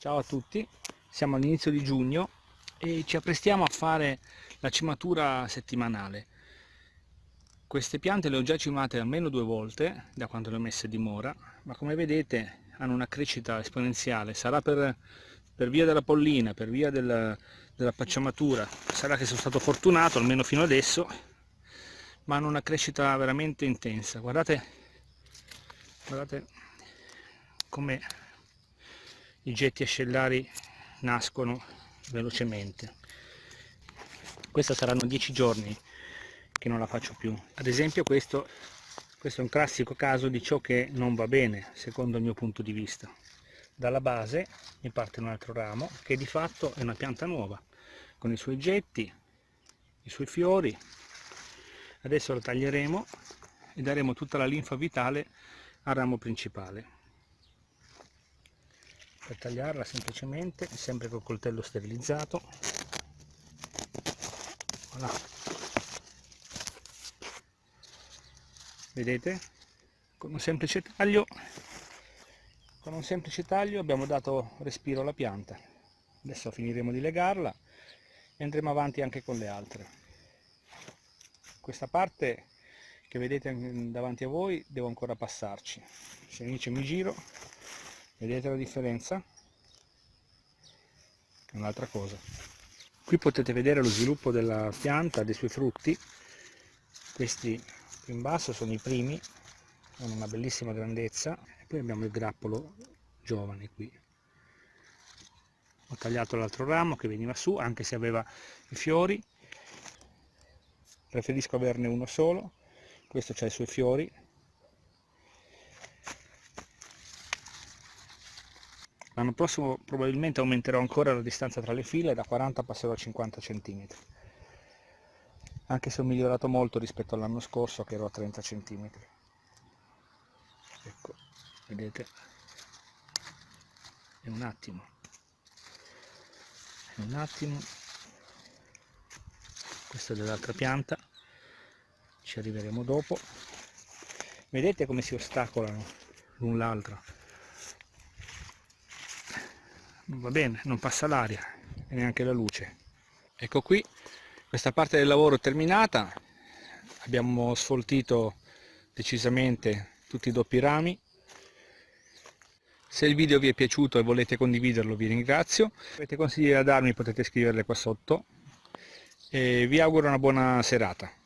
Ciao a tutti, siamo all'inizio di giugno e ci apprestiamo a fare la cimatura settimanale. Queste piante le ho già cimate almeno due volte da quando le ho messe di mora, ma come vedete hanno una crescita esponenziale, sarà per, per via della pollina, per via della, della pacciamatura, sarà che sono stato fortunato almeno fino adesso, ma hanno una crescita veramente intensa. Guardate, guardate come i getti ascellari nascono velocemente. Questa saranno dieci giorni che non la faccio più. Ad esempio questo, questo è un classico caso di ciò che non va bene secondo il mio punto di vista. Dalla base mi parte un altro ramo che di fatto è una pianta nuova con i suoi getti i suoi fiori. Adesso lo taglieremo e daremo tutta la linfa vitale al ramo principale per tagliarla semplicemente sempre col coltello sterilizzato. Voilà. vedete? Con un semplice taglio con un semplice taglio abbiamo dato respiro alla pianta. Adesso finiremo di legarla e andremo avanti anche con le altre. Questa parte che vedete davanti a voi devo ancora passarci. Se invece mi giro vedete la differenza? un'altra cosa. Qui potete vedere lo sviluppo della pianta dei suoi frutti. Questi qui in basso sono i primi hanno una bellissima grandezza. E poi abbiamo il grappolo giovane qui. Ho tagliato l'altro ramo che veniva su anche se aveva i fiori. Preferisco averne uno solo. Questo ha i suoi fiori L'anno prossimo probabilmente aumenterò ancora la distanza tra le file, da 40 passerò a 50 cm. Anche se ho migliorato molto rispetto all'anno scorso che ero a 30 cm. Ecco, vedete? È un attimo. È un attimo. Questa è dell'altra pianta. Ci arriveremo dopo. Vedete come si ostacolano l'un l'altro va bene, non passa l'aria e neanche la luce. Ecco qui, questa parte del lavoro è terminata, abbiamo sfoltito decisamente tutti i doppi rami. Se il video vi è piaciuto e volete condividerlo vi ringrazio. Se avete consigli da darmi potete scriverle qua sotto e vi auguro una buona serata.